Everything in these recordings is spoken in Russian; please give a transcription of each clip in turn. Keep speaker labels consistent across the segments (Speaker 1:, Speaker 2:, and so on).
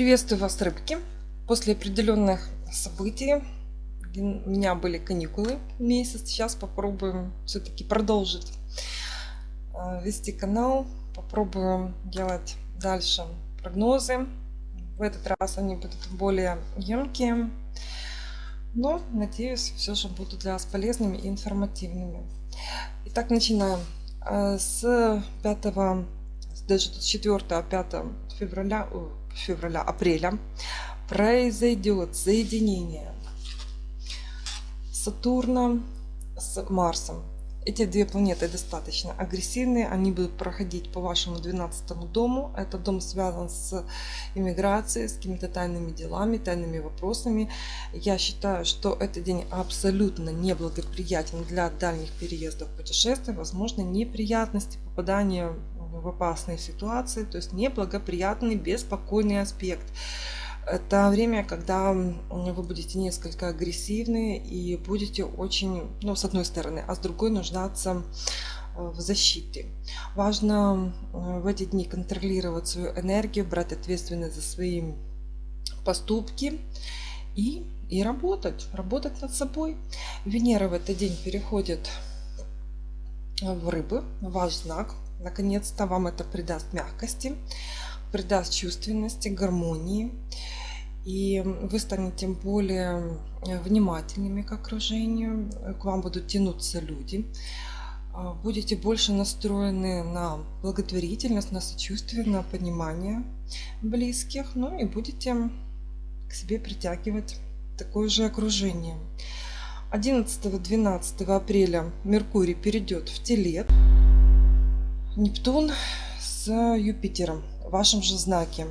Speaker 1: Приветствую вас, рыбки! После определенных событий у меня были каникулы месяц. Сейчас попробуем все-таки продолжить э, вести канал. Попробуем делать дальше прогнозы. В этот раз они будут более емкие. Но, надеюсь, все же будут для вас полезными и информативными. Итак, начинаем. Э, с 5, даже с 4, 5 февраля, февраля, апреля произойдет соединение Сатурна с Марсом. Эти две планеты достаточно агрессивные, они будут проходить по вашему 12 дому. Этот дом связан с иммиграцией, с какими-то тайными делами, тайными вопросами. Я считаю, что этот день абсолютно неблагоприятен для дальних переездов, путешествий, возможно неприятности, попадания в опасные ситуации, то есть неблагоприятный, беспокойный аспект. Это время, когда вы будете несколько агрессивны и будете очень, ну, с одной стороны, а с другой нуждаться э, в защите. Важно в эти дни контролировать свою энергию, брать ответственность за свои поступки и, и работать, работать над собой. Венера в этот день переходит в рыбы, ваш знак, Наконец-то вам это придаст мягкости, придаст чувственности, гармонии. И вы станете более внимательными к окружению, к вам будут тянуться люди. А, будете больше настроены на благотворительность, на сочувствие, на понимание близких. Ну и будете к себе притягивать такое же окружение. 11-12 апреля Меркурий перейдет в Телет. Нептун с Юпитером в вашем же знаке.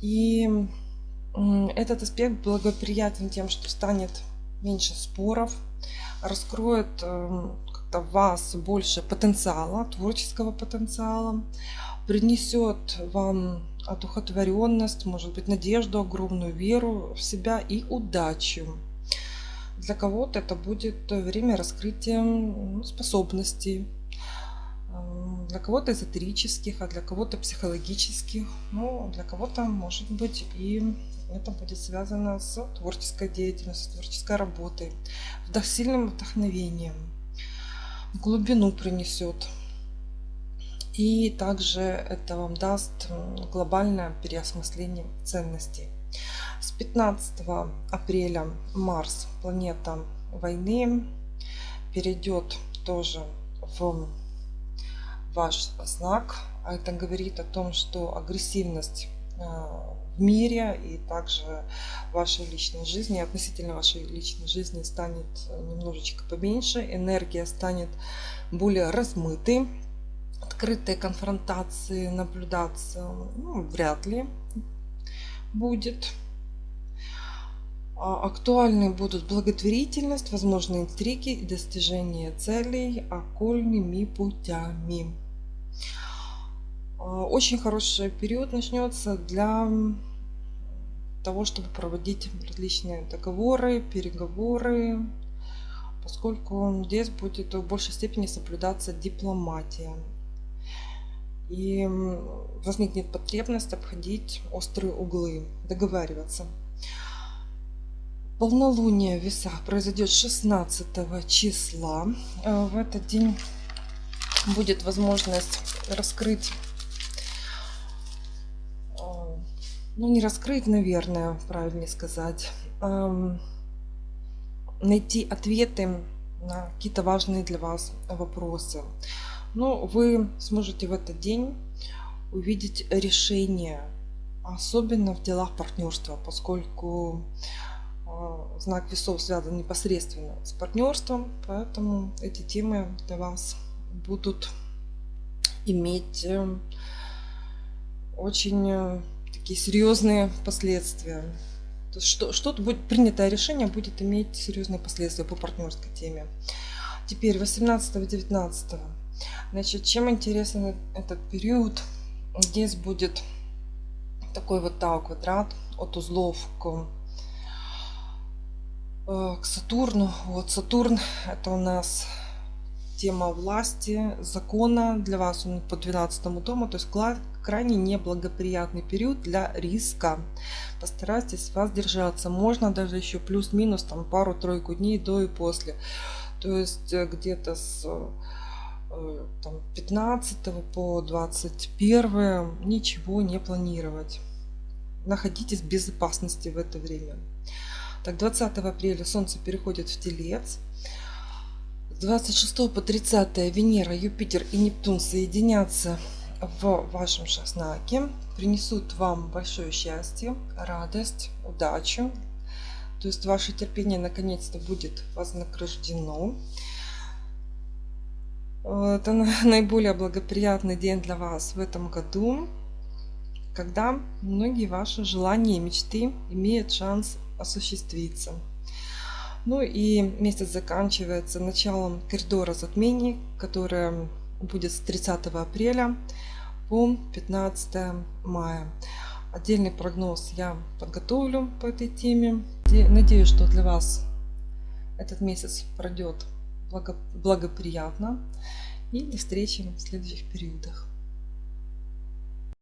Speaker 1: И этот аспект благоприятен тем, что станет меньше споров, раскроет эм, как-то вас больше потенциала, творческого потенциала, принесет вам одухотворенность, может быть, надежду, огромную веру в себя и удачу. Для кого-то это будет время раскрытия способностей, для кого-то эзотерических, а для кого-то психологических. Ну, для кого-то, может быть, и это будет связано с творческой деятельностью, с творческой работой, вдох сильным вдохновением, в глубину принесет. И также это вам даст глобальное переосмысление ценностей. С 15 апреля Марс, планета войны, перейдет тоже в ваш знак. А это говорит о том, что агрессивность э, в мире и также вашей личной жизни, относительно вашей личной жизни станет немножечко поменьше, энергия станет более размытой, открытой конфронтации наблюдаться ну, вряд ли будет. А, актуальны будут благотворительность, возможные интриги и достижение целей окольными путями. А, очень хороший период начнется для того, чтобы проводить различные договоры, переговоры, поскольку здесь будет в большей степени соблюдаться дипломатия. И возникнет потребность обходить острые углы, договариваться. Полнолуние в весах произойдет 16 числа. А, в этот день будет возможность раскрыть ну не раскрыть, наверное, правильнее сказать, найти ответы на какие-то важные для вас вопросы. Но вы сможете в этот день увидеть решение, особенно в делах партнерства, поскольку знак весов связан непосредственно с партнерством, поэтому эти темы для вас будут иметь э, очень э, такие серьезные последствия. То есть что, что-то будет принятое решение будет иметь серьезные последствия по партнерской теме. Теперь 18-19. Значит, чем интересен этот период? Здесь будет такой вот тау квадрат от узлов к, к Сатурну. Вот Сатурн это у нас тема власти, закона. Для вас он по 12 дому, то есть крайне неблагоприятный период для риска. Постарайтесь воздержаться. Можно даже еще плюс-минус там пару-тройку дней до и после. То есть э, где-то с э, там, 15 по 21 ничего не планировать. Находитесь в безопасности в это время. Так, 20 апреля Солнце переходит в Телец. 26 по 30 Венера, Юпитер и Нептун соединятся в вашем же знаке, принесут вам большое счастье, радость, удачу. То есть ваше терпение наконец-то будет вознаграждено. Это наиболее благоприятный день для вас в этом году, когда многие ваши желания и мечты имеют шанс осуществиться. Ну и месяц заканчивается началом коридора затмений, которое будет с 30 апреля по 15 мая. Отдельный прогноз я подготовлю по этой теме. Надеюсь, что для вас этот месяц пройдет благоприятно. И до встречи в следующих периодах.